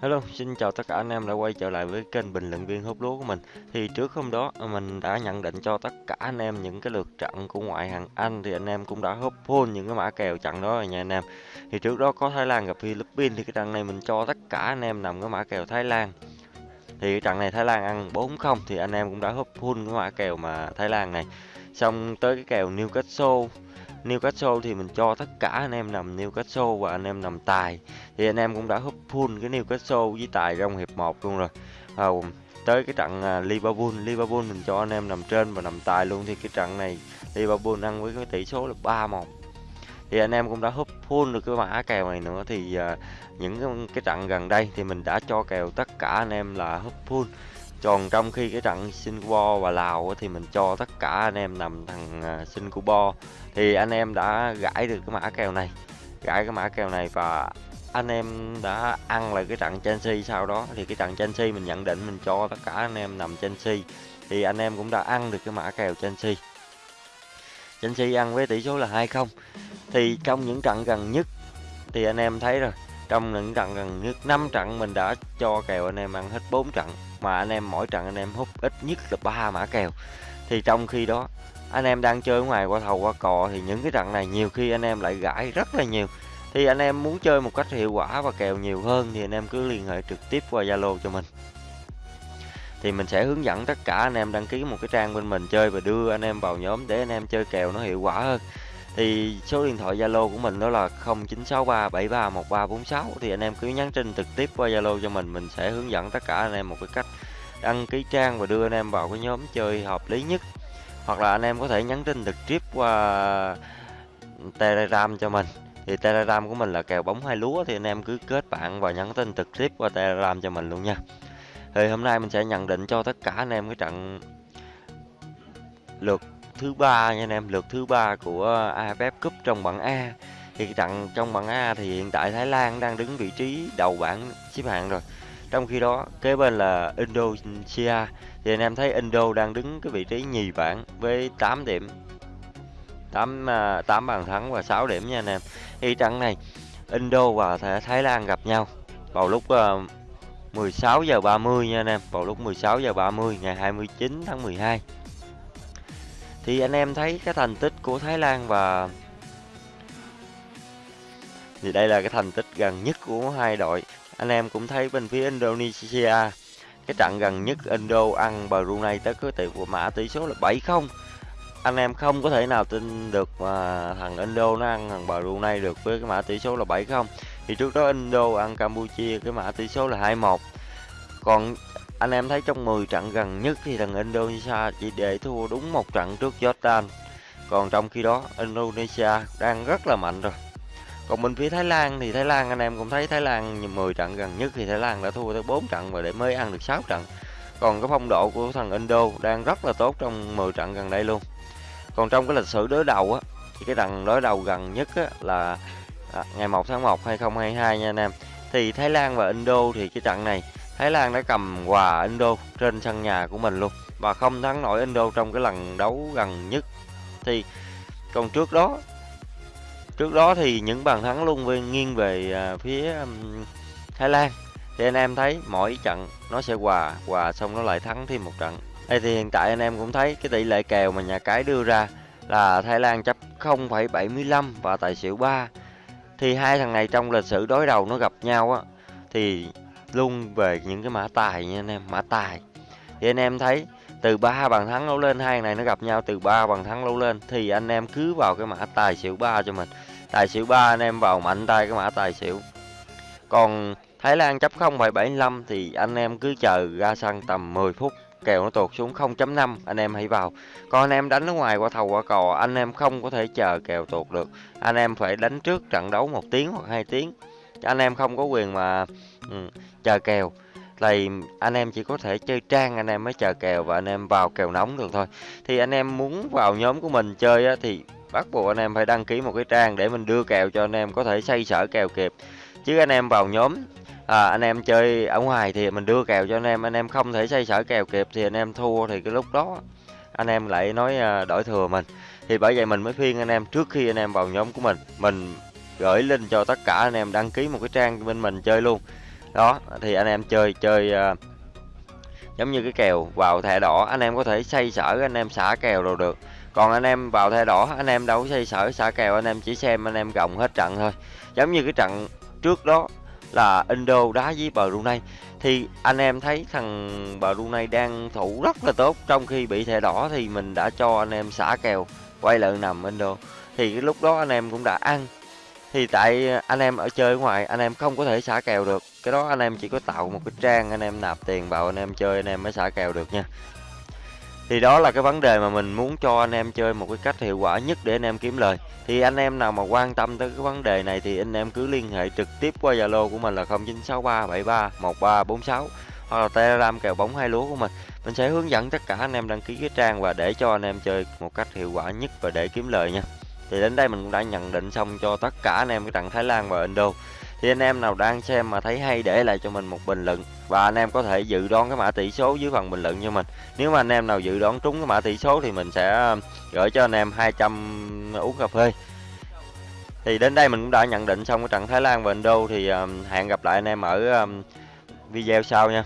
Hello, xin chào tất cả anh em đã quay trở lại với kênh bình luận viên hút lúa của mình. Thì trước hôm đó mình đã nhận định cho tất cả anh em những cái lượt trận của ngoại hạng Anh thì anh em cũng đã húp full những cái mã kèo trận đó rồi nha anh em. Thì trước đó có Thái Lan gặp Philippines thì cái trận này mình cho tất cả anh em nằm cái mã kèo Thái Lan. Thì cái trận này Thái Lan ăn 4-0 thì anh em cũng đã húp full cái mã kèo mà Thái Lan này. Xong tới cái kèo Newcastle. Newcastle thì mình cho tất cả anh em nằm Newcastle và anh em nằm tài. Thì anh em cũng đã húp full cái Newcastle với tài trong hiệp 1 luôn rồi. À, tới cái trận à, Liverpool. Liverpool mình cho anh em nằm trên và nằm tài luôn. Thì cái trận này Liverpool ăn với cái tỷ số là 3-1 thì anh em cũng đã húp full được cái mã kèo này nữa. Thì uh, những cái, cái trận gần đây thì mình đã cho kèo tất cả anh em là húp full. Còn trong khi cái trận Singapore và Lào thì mình cho tất cả anh em nằm thằng à, Singapore. Thì anh em đã gãi được cái mã kèo này gãi cái mã kèo này và anh em đã ăn lại cái trận Chelsea sau đó. Thì cái trận Chelsea mình nhận định mình cho tất cả anh em nằm Chelsea. Thì anh em cũng đã ăn được cái mã kèo Chelsea. Chelsea ăn với tỷ số là 2-0 thì trong những trận gần nhất thì anh em thấy rồi trong những trận gần nhất 5 trận mình đã cho kèo anh em ăn hết 4 trận mà anh em mỗi trận anh em hút ít nhất là ba mã kèo thì trong khi đó anh em đang chơi ngoài qua thầu qua cò thì những cái trận này nhiều khi anh em lại gãi rất là nhiều thì anh em muốn chơi một cách hiệu quả và kèo nhiều hơn thì anh em cứ liên hệ trực tiếp qua Zalo cho mình thì mình sẽ hướng dẫn tất cả anh em đăng ký một cái trang bên mình chơi và đưa anh em vào nhóm để anh em chơi kèo nó hiệu quả hơn thì số điện thoại Zalo của mình đó là 0963731346 thì anh em cứ nhắn tin trực tiếp qua Zalo cho mình mình sẽ hướng dẫn tất cả anh em một cái cách đăng ký trang và đưa anh em vào cái nhóm chơi hợp lý nhất. Hoặc là anh em có thể nhắn tin trực tiếp qua Telegram cho mình. Thì Telegram của mình là kèo bóng hai lúa, thì anh em cứ kết bạn và nhắn tin trực tiếp qua Telegram cho mình luôn nha. Thì hôm nay mình sẽ nhận định cho tất cả anh em cái trận lượt thứ ba nha anh em, lượt thứ ba của ờ, AFF Cup trong bảng A. Thì trận trong bảng A thì hiện tại Thái Lan đang đứng vị trí đầu bảng xếp hạng rồi. Trong khi đó, kế bên là Indonesia. Thì anh em thấy Indo đang đứng cái vị trí nhì bảng với 8 điểm. 8 8 ờ, bàn thắng và 6 điểm nha anh em. Thì trận này, Indo và Thái Lan gặp nhau vào lúc ờ, 16 giờ 30 nha anh em. Vào lúc 16 giờ 30 ngày 29 tháng 12 thì anh em thấy cái thành tích của Thái Lan và thì đây là cái thành tích gần nhất của hai đội. Anh em cũng thấy bên phía Indonesia, cái trận gần nhất Indo ăn Brunei tới cái tỷ của mã tỷ số là 7-0 anh em không có thể nào tin được mà thằng Indo nó ăn thằng Brunei được với cái mã tỷ số là 7-0 thì trước đó Indo ăn Campuchia, cái mã tỷ số là 2-1 còn anh em thấy trong 10 trận gần nhất thì thằng Indonesia chỉ để thua đúng một trận trước Jordan. Còn trong khi đó Indonesia đang rất là mạnh rồi. Còn bên phía Thái Lan thì Thái Lan anh em cũng thấy Thái Lan 10 trận gần nhất thì Thái Lan đã thua tới 4 trận và để mới ăn được 6 trận. Còn cái phong độ của thằng Indo đang rất là tốt trong 10 trận gần đây luôn. Còn trong cái lịch sử đối đầu á thì cái trận đối đầu gần nhất á, là à, ngày 1 tháng 1 2022 nha anh em. Thì Thái Lan và Indo thì cái trận này Thái Lan đã cầm quà Indo trên sân nhà của mình luôn. Và không thắng nổi Indo trong cái lần đấu gần nhất. Thì còn trước đó trước đó thì những bàn thắng luôn về nghiêng về à, phía um, Thái Lan. Thì anh em thấy mỗi trận nó sẽ hòa hòa xong nó lại thắng thêm một trận. Đây thì hiện tại anh em cũng thấy cái tỷ lệ kèo mà nhà cái đưa ra là Thái Lan chấp 0,75 và tài xỉu 3 thì hai thằng này trong lịch sử đối đầu nó gặp nhau á thì luôn về những cái mã tài nha anh em mã tài. Thì anh em thấy từ ba bàn thắng đấu lên hai này nó gặp nhau từ ba bàn thắng đấu lên thì anh em cứ vào cái mã tài xỉu ba cho mình. Tài xỉu ba anh em vào mạnh tay cái mã tài xỉu. Còn Thái Lan chấp 0,75 thì anh em cứ chờ ra sân tầm 10 phút kèo nó tụt xuống 0.5 anh em hãy vào. Còn anh em đánh ở ngoài qua thầu qua cò anh em không có thể chờ kèo tụt được. Anh em phải đánh trước trận đấu một tiếng hoặc hai tiếng anh em không có quyền mà ừ, chờ kèo thì anh em chỉ có thể chơi trang anh em mới chờ kèo và anh em vào kèo nóng được thôi thì anh em muốn vào nhóm của mình chơi á, thì bắt buộc anh em phải đăng ký một cái trang để mình đưa kèo cho anh em có thể xây sở kèo kịp chứ anh em vào nhóm à, anh em chơi ở ngoài thì mình đưa kèo cho anh em anh em không thể xây sở kèo kịp thì anh em thua thì cái lúc đó anh em lại nói đổi thừa mình thì bởi vậy mình mới khuyên anh em trước khi anh em vào nhóm của mình mình gửi link cho tất cả anh em đăng ký một cái trang bên mình chơi luôn đó thì anh em chơi chơi uh, giống như cái kèo vào thẻ đỏ anh em có thể xây sở anh em xả kèo rồi được còn anh em vào thẻ đỏ anh em đâu có xây sở xả kèo anh em chỉ xem anh em gồng hết trận thôi giống như cái trận trước đó là Indo đá với Brunei thì anh em thấy thằng Brunei đang thủ rất là tốt trong khi bị thẻ đỏ thì mình đã cho anh em xả kèo quay lại nằm Indo thì cái lúc đó anh em cũng đã ăn thì tại anh em ở chơi ở ngoài anh em không có thể xả kèo được cái đó anh em chỉ có tạo một cái trang anh em nạp tiền vào anh em chơi anh em mới xả kèo được nha thì đó là cái vấn đề mà mình muốn cho anh em chơi một cái cách hiệu quả nhất để anh em kiếm lời thì anh em nào mà quan tâm tới cái vấn đề này thì anh em cứ liên hệ trực tiếp qua zalo của mình là 0963731346 hoặc là telegram kèo bóng hai lúa của mình mình sẽ hướng dẫn tất cả anh em đăng ký cái trang và để cho anh em chơi một cách hiệu quả nhất và để kiếm lời nha thì đến đây mình cũng đã nhận định xong cho tất cả anh em cái trận Thái Lan và Indo. Thì anh em nào đang xem mà thấy hay để lại cho mình một bình luận. Và anh em có thể dự đoán cái mã tỷ số dưới phần bình luận cho mình. Nếu mà anh em nào dự đoán trúng cái mã tỷ số thì mình sẽ um, gửi cho anh em 200 uống cà phê. Thì đến đây mình cũng đã nhận định xong cái trận Thái Lan và Indo thì um, hẹn gặp lại anh em ở um, video sau nha.